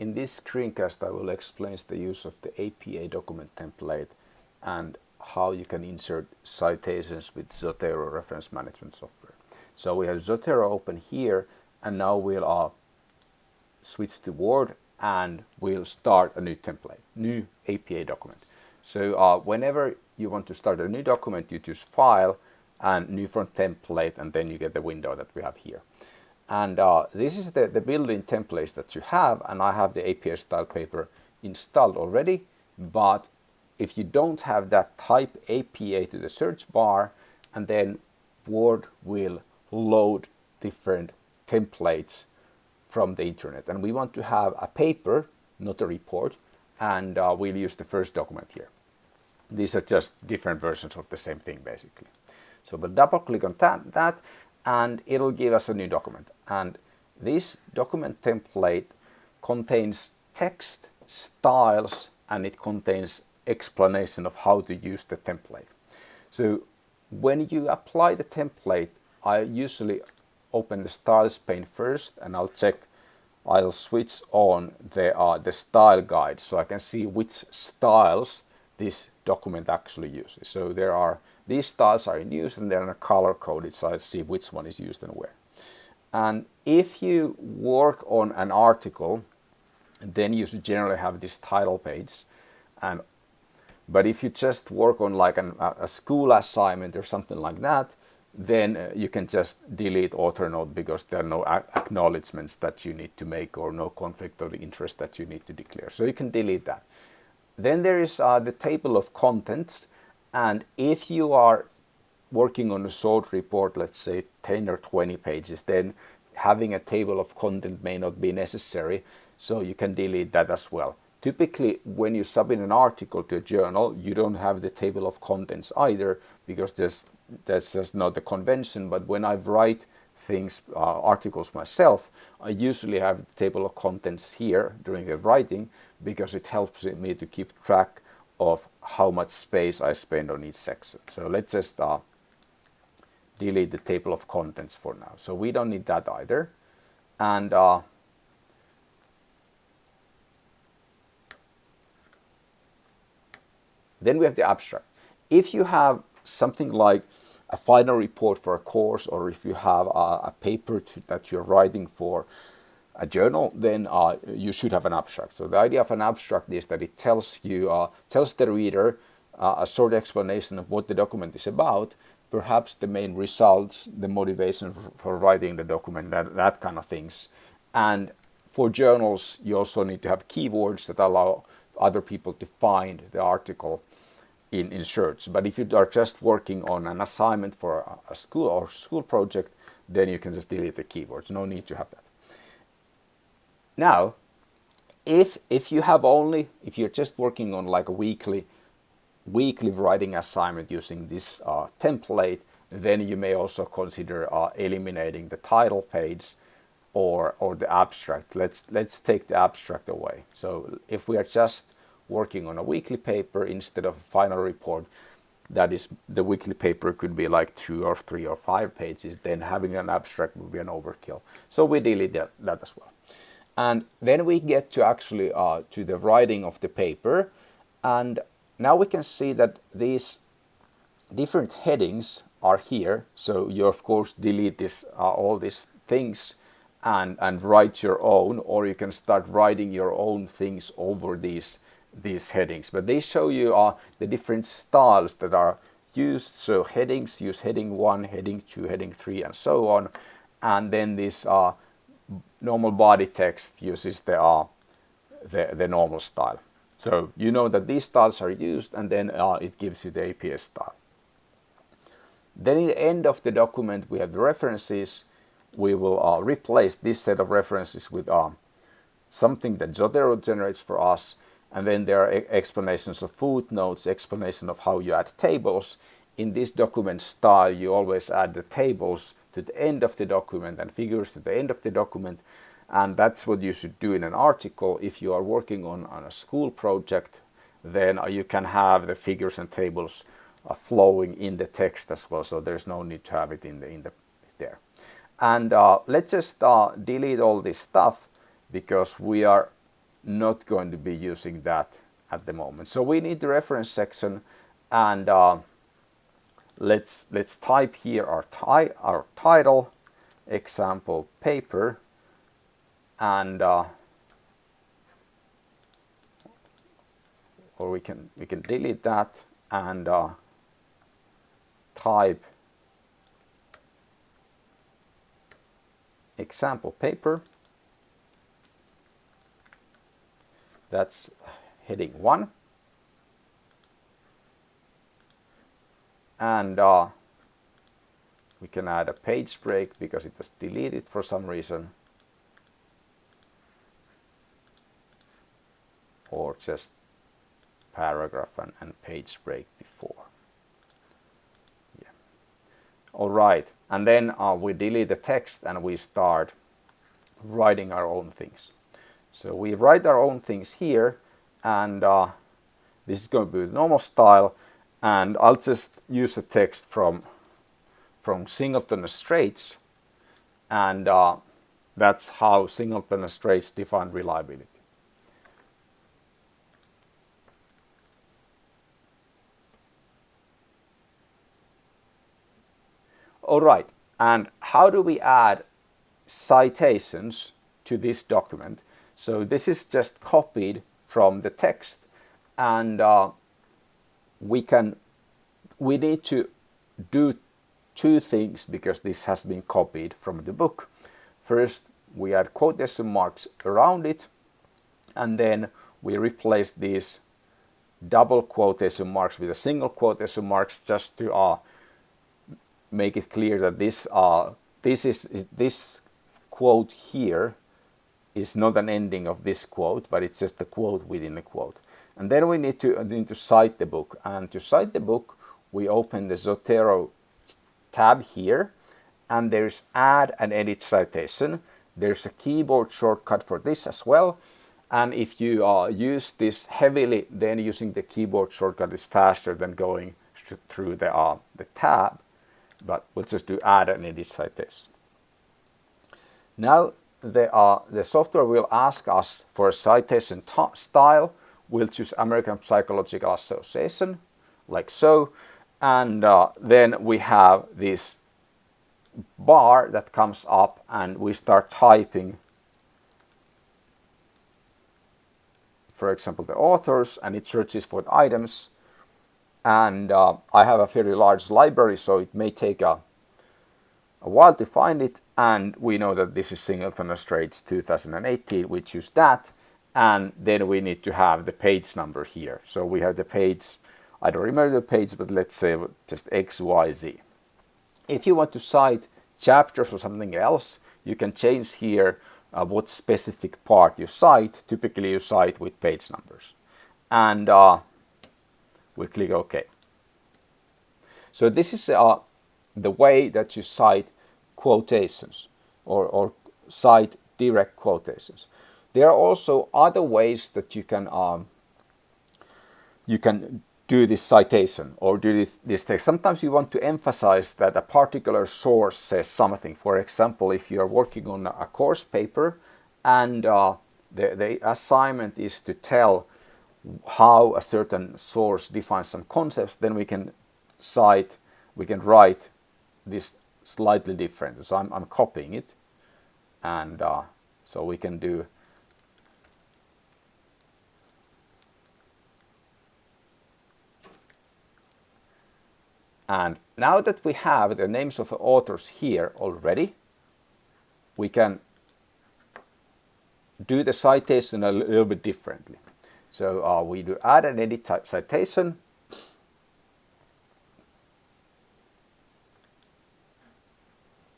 In this screencast I will explain the use of the APA document template and how you can insert citations with Zotero reference management software. So we have Zotero open here and now we'll uh, switch to Word and we'll start a new template, new APA document. So uh, whenever you want to start a new document, you choose File and New from Template and then you get the window that we have here. And uh, this is the, the built-in templates that you have and I have the APA style paper installed already. But if you don't have that type APA to the search bar and then Word will load different templates from the internet. And we want to have a paper, not a report, and uh, we'll use the first document here. These are just different versions of the same thing basically. So we'll double click on that and it'll give us a new document. And this document template contains text, styles, and it contains explanation of how to use the template. So when you apply the template, I usually open the styles pane first and I'll check I'll switch on the, uh, the style guide so I can see which styles this document actually uses. So there are these styles are in use and they're color coded so I see which one is used and where. And if you work on an article then you should generally have this title page and but if you just work on like an, a school assignment or something like that then uh, you can just delete author note because there are no acknowledgements that you need to make or no conflict of interest that you need to declare. So you can delete that. Then there is uh, the table of contents and if you are working on a short report, let's say 10 or 20 pages, then having a table of content may not be necessary, so you can delete that as well. Typically, when you submit an article to a journal, you don't have the table of contents either because there's that's just not the convention, but when I write things, uh, articles myself, I usually have the table of contents here during the writing because it helps me to keep track of how much space I spend on each section. So let's just uh, delete the table of contents for now. So we don't need that either. And uh, then we have the abstract. If you have something like a final report for a course or if you have a, a paper to, that you're writing for a journal, then uh, you should have an abstract. So the idea of an abstract is that it tells you, uh, tells the reader uh, a short explanation of what the document is about, perhaps the main results, the motivation for, writing the document, that, that kind of things. And for journals, you also need to have keywords that allow other people to find the article in, in search. But if you are just working on an assignment for a, a school or school project, then you can just delete the keywords. No need to have that. Now, if if you have only if you're just working on like a weekly weekly writing assignment using this uh, template, then you may also consider uh, eliminating the title page or or the abstract. Let's let's take the abstract away. So if we are just working on a weekly paper instead of a final report that is the weekly paper could be like two or three or five pages then having an abstract would be an overkill so we delete that, that as well and then we get to actually uh, to the writing of the paper and now we can see that these different headings are here so you of course delete this uh, all these things and and write your own or you can start writing your own things over these these headings, but they show you uh, the different styles that are used. So headings use heading 1, heading 2, heading 3 and so on. And then this uh, normal body text uses the, uh, the, the, normal style. So you know that these styles are used and then uh, it gives you the APA style. Then in the end of the document we have the references. We will uh, replace this set of references with uh, something that Zotero generates for us and then there are explanations of footnotes, explanation of how you add tables. In this document style, you always add the tables to the end of the document and figures to the end of the document. And that's what you should do in an article. If you are working on, on a school project, then you can have the figures and tables uh, flowing in the text as well. So there's no need to have it in the, in the there. And uh, let's just uh, delete all this stuff because we are not going to be using that at the moment. So we need the reference section and uh, let's let's type here our, ti our title example paper and uh, or we can we can delete that and uh, type example paper. That's heading 1 and uh, we can add a page break because it was deleted for some reason. Or just paragraph and, and page break before. Yeah. All right. And then uh, we delete the text and we start writing our own things. So we write our own things here and uh, this is going to be the normal style and I'll just use the text from from Singleton Straits and uh, that's how Singleton Straits define reliability. All right, and how do we add citations to this document? So this is just copied from the text and uh, we can we need to do two things because this has been copied from the book. First we add quotation marks around it and then we replace these double quotation marks with a single quotation marks just to uh, make it clear that this uh, this is, is this quote here is not an ending of this quote, but it's just a quote within a quote. And then we need to, need to cite the book. And to cite the book, we open the Zotero tab here, and there's add and edit citation. There's a keyboard shortcut for this as well. And if you uh, use this heavily, then using the keyboard shortcut is faster than going through the, uh, the tab. But we'll just do add and edit citation. Now the, uh, the software will ask us for a citation style. We'll choose American Psychological Association, like so. And uh, then we have this bar that comes up and we start typing, for example, the authors and it searches for the items. And uh, I have a very large library, so it may take a a while to find it and we know that this is Singleton Straits 2018 we choose that and then we need to have the page number here. So we have the page I don't remember the page but let's say just XYZ if you want to cite chapters or something else you can change here uh, what specific part you cite. Typically you cite with page numbers. And uh, we click OK. So this is uh, the way that you cite quotations or, or cite direct quotations. There are also other ways that you can um, you can do this citation or do this, this text. Sometimes you want to emphasize that a particular source says something. For example, if you are working on a course paper and uh, the, the assignment is to tell how a certain source defines some concepts, then we can cite, we can write this slightly different. So I'm, I'm copying it and uh, so we can do And now that we have the names of the authors here already, we can do the citation a little bit differently. So uh, we do add and edit citation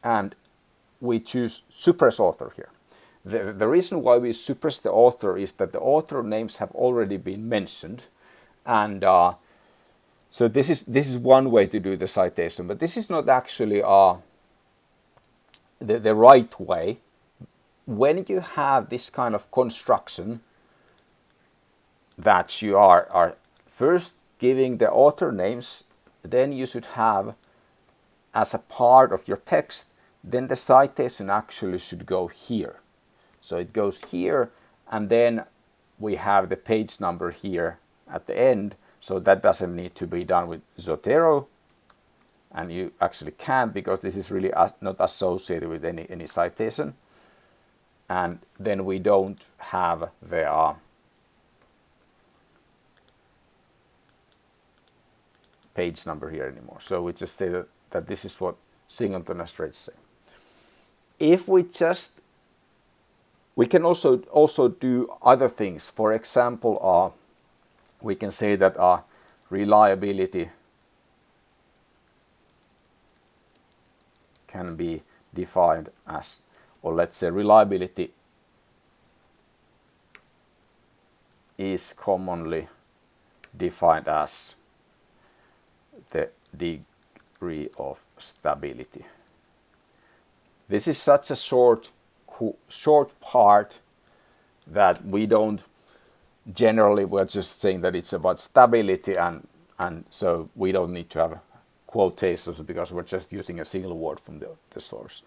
and we choose suppress author here. The, the reason why we suppress the author is that the author names have already been mentioned and uh, so this is this is one way to do the citation but this is not actually uh, the, the right way. When you have this kind of construction that you are, are first giving the author names then you should have as a part of your text then the citation actually should go here. So it goes here and then we have the page number here at the end, so that doesn't need to be done with Zotero. And you actually can because this is really not associated with any, any citation. And then we don't have the uh, page number here anymore. So we just say that, that this is what singleton and Straits say. If we just, we can also also do other things. For example, uh, we can say that our reliability can be defined as, or let's say reliability is commonly defined as the degree of stability. This is such a short, short part that we don't generally we're just saying that it's about stability and and so we don't need to have quotations because we're just using a single word from the, the source.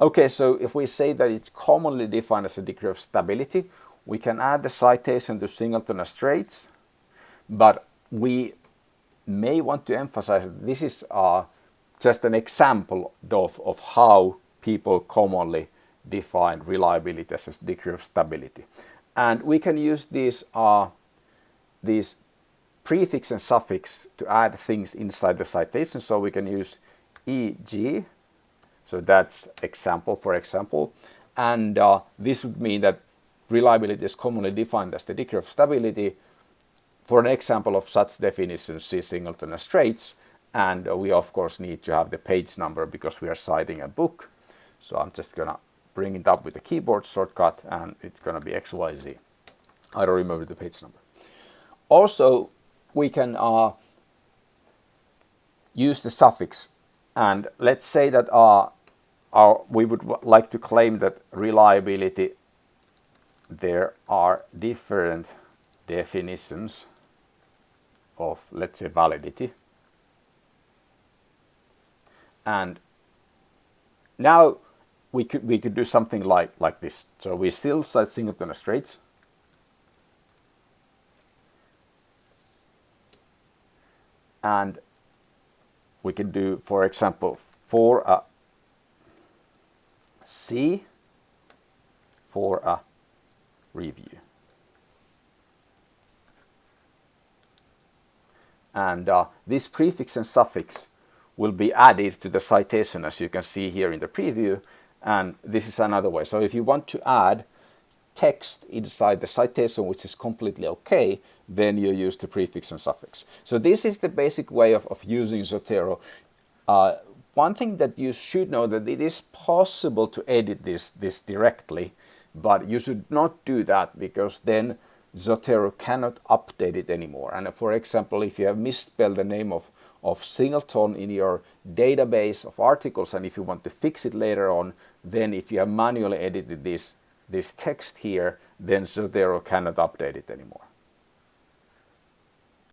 Okay, so if we say that it's commonly defined as a degree of stability, we can add the citation to singleton and Straits, but we may want to emphasize that this is uh, just an example of, of how people commonly define reliability as a degree of stability. And we can use these, uh, these prefix and suffix to add things inside the citation. So we can use EG, so that's example for example. And uh, this would mean that reliability is commonly defined as the degree of stability for an example of such definitions, see singleton and Straits, and uh, we of course need to have the page number because we are citing a book. So I'm just gonna bring it up with the keyboard shortcut and it's gonna be XYZ. I don't remember the page number. Also, we can uh, use the suffix and let's say that uh, our, we would like to claim that reliability there are different definitions of let's say validity and now we could we could do something like like this. So we still cite singleton Straits. And we can do for example for a. C. For a review. And uh, this prefix and suffix will be added to the citation as you can see here in the preview and this is another way. So if you want to add text inside the citation which is completely okay then you use the prefix and suffix. So this is the basic way of, of using Zotero. Uh, one thing that you should know that it is possible to edit this, this directly but you should not do that because then Zotero cannot update it anymore. And for example, if you have misspelled the name of, of singleton in your database of articles and if you want to fix it later on, then if you have manually edited this, this text here, then Zotero cannot update it anymore.